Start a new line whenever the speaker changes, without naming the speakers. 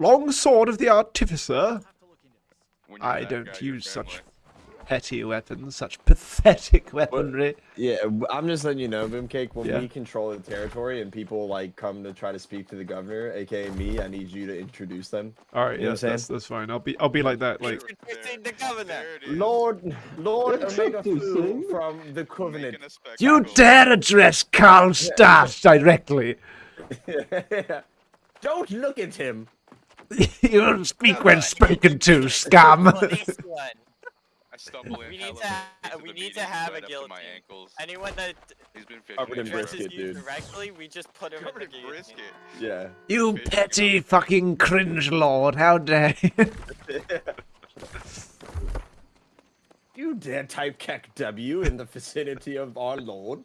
long sword of the artificer. I don't
guy,
use such
family-
petty weapons, such pathetic weaponry.
Yeah, I'm just letting you know, Boomcake. When
Yeah.
we control the territory and people like come to try to speak to the governor, aka me, I need you to introduce them.
All right,
You know
yeah, that's, that's fine. I'll be I'll be like that. Like,
Introducing the governor.
There it is.
Lord, Lord Omega Fu from the Covenant.
Making
you dare address Karl Staff directly?
Don't look at him.
You'll speak when spoken to, scum.
I stumble in
We need to ha- we need to have
right
a
up
guillotine. Anyone that
He's been
Covered in brisket,
you
dude.
directly, we just put him
Covered
in
in
the guillotine.
brisket.
Yeah.
You petty fucking cringe lord, how dare you?
You dare type KEKW in the vicinity of our Lord?